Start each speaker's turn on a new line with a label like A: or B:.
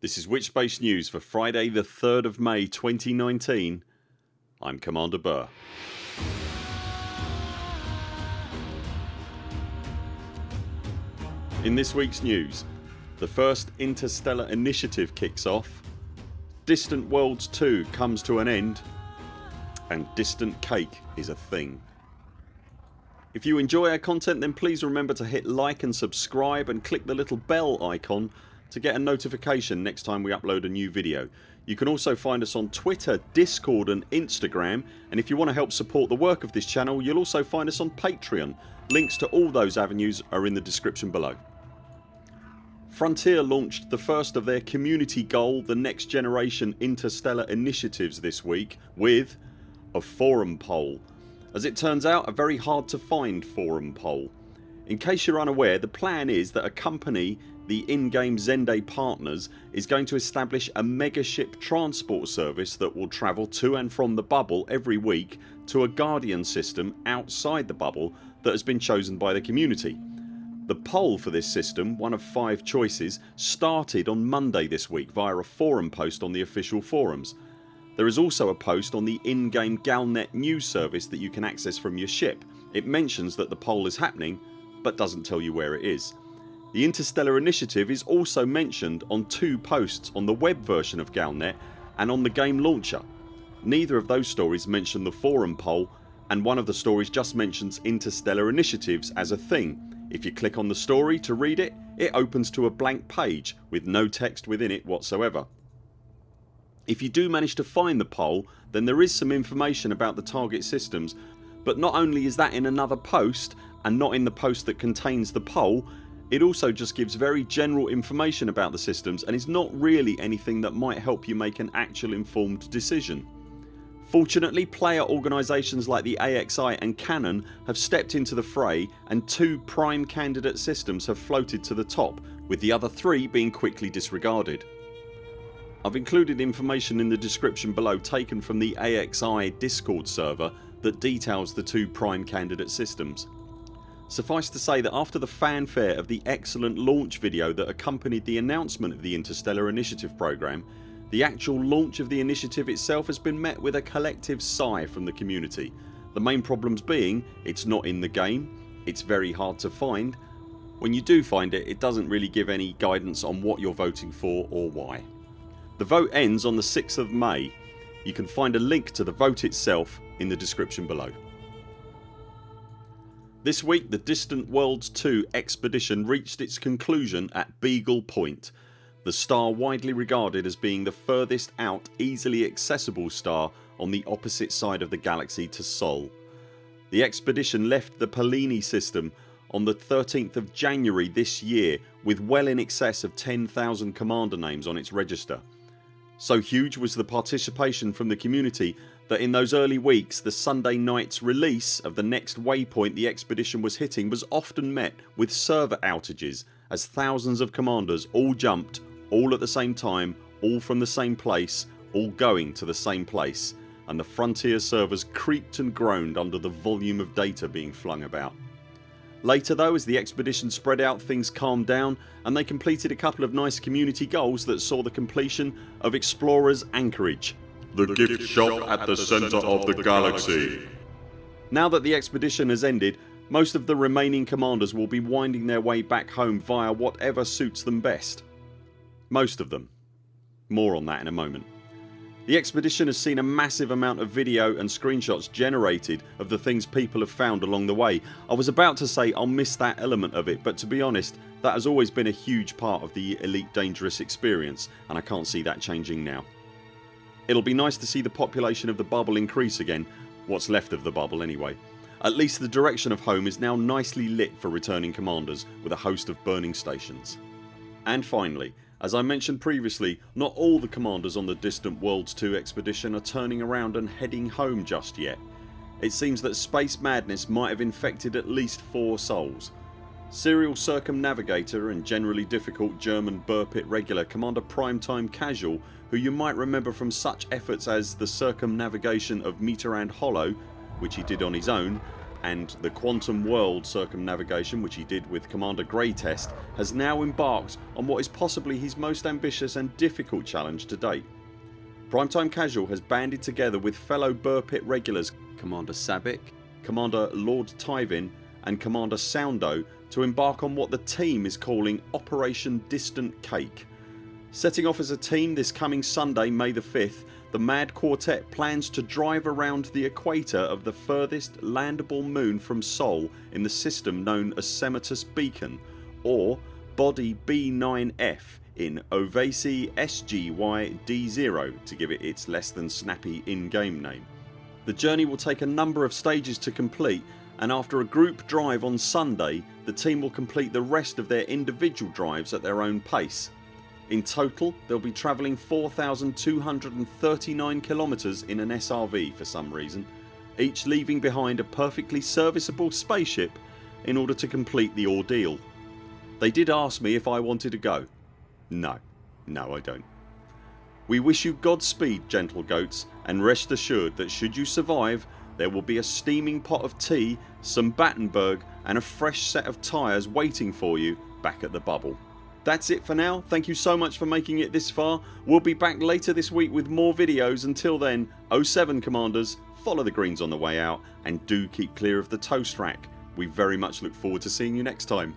A: This is Witchbase News for Friday the 3rd of May 2019 I'm Commander Burr. In this weeks news the first Interstellar Initiative kicks off, Distant Worlds 2 comes to an end and Distant Cake is a thing. If you enjoy our content then please remember to hit like and subscribe and click the little bell icon to get a notification next time we upload a new video. You can also find us on Twitter, Discord and Instagram and if you want to help support the work of this channel you'll also find us on Patreon. Links to all those avenues are in the description below. Frontier launched the first of their community goal the next generation interstellar initiatives this week with a forum poll. As it turns out a very hard to find forum poll. In case you're unaware the plan is that a company the in-game Zende partners is going to establish a megaship transport service that will travel to and from the bubble every week to a Guardian system outside the bubble that has been chosen by the community. The poll for this system, one of 5 choices, started on Monday this week via a forum post on the official forums. There is also a post on the in-game Galnet news service that you can access from your ship. It mentions that the poll is happening but doesn't tell you where it is. The Interstellar Initiative is also mentioned on two posts on the web version of Galnet and on the game launcher. Neither of those stories mention the forum poll and one of the stories just mentions interstellar initiatives as a thing. If you click on the story to read it, it opens to a blank page with no text within it whatsoever. If you do manage to find the poll then there is some information about the target systems but not only is that in another post and not in the post that contains the poll it also just gives very general information about the systems and is not really anything that might help you make an actual informed decision. Fortunately player organisations like the AXI and Canon have stepped into the fray and two prime candidate systems have floated to the top with the other three being quickly disregarded. I've included information in the description below taken from the AXI discord server that details the two prime candidate systems. Suffice to say that after the fanfare of the excellent launch video that accompanied the announcement of the Interstellar Initiative program the actual launch of the initiative itself has been met with a collective sigh from the community. The main problems being it's not in the game, it's very hard to find. When you do find it it doesn't really give any guidance on what you're voting for or why. The vote ends on the 6th of May. You can find a link to the vote itself in the description below. This week the Distant Worlds 2 expedition reached its conclusion at Beagle Point the star widely regarded as being the furthest out easily accessible star on the opposite side of the galaxy to Sol. The expedition left the Pallaeni system on the 13th of January this year with well in excess of 10,000 commander names on its register. So huge was the participation from the community that in those early weeks the Sunday night's release of the next waypoint the expedition was hitting was often met with server outages as thousands of commanders all jumped all at the same time, all from the same place, all going to the same place and the frontier servers creaked and groaned under the volume of data being flung about. Later though as the expedition spread out things calmed down and they completed a couple of nice community goals that saw the completion of Explorers Anchorage
B: the gift shop at the centre of the galaxy.
A: Now that the expedition has ended most of the remaining commanders will be winding their way back home via whatever suits them best. Most of them. More on that in a moment. The expedition has seen a massive amount of video and screenshots generated of the things people have found along the way. I was about to say I'll miss that element of it but to be honest that has always been a huge part of the Elite Dangerous experience and I can't see that changing now. It'll be nice to see the population of the bubble increase again what's left of the bubble anyway. At least the direction of home is now nicely lit for returning commanders with a host of burning stations. And finally as I mentioned previously not all the commanders on the Distant Worlds 2 expedition are turning around and heading home just yet. It seems that space madness might have infected at least 4 souls Serial circumnavigator and generally difficult German Buur Pit regular Commander Primetime Casual who you might remember from such efforts as the circumnavigation of Mitterand Hollow which he did on his own and the Quantum World circumnavigation which he did with Commander Greatest has now embarked on what is possibly his most ambitious and difficult challenge to date. Primetime Casual has banded together with fellow Buur Pit regulars Commander Sabik, Commander Lord Tyvin and Commander Soundo to embark on what the team is calling Operation Distant Cake. Setting off as a team this coming Sunday May the 5th the Mad Quartet plans to drive around the equator of the furthest landable moon from Sol in the system known as Semitus Beacon or Body B9F in Oevasy SGY D0 to give it its less than snappy in-game name. The journey will take a number of stages to complete and after a group drive on Sunday the team will complete the rest of their individual drives at their own pace. In total they'll be travelling 4239 kilometres in an SRV for some reason each leaving behind a perfectly serviceable spaceship in order to complete the ordeal. They did ask me if I wanted to go. No. No I don't. We wish you Godspeed gentle goats and rest assured that should you survive there will be a steaming pot of tea, some Battenberg and a fresh set of tyres waiting for you back at the bubble. That's it for now. Thank you so much for making it this far. We'll be back later this week with more videos. Until then 0 7 CMDRs follow the greens on the way out and do keep clear of the toast rack. We very much look forward to seeing you next time.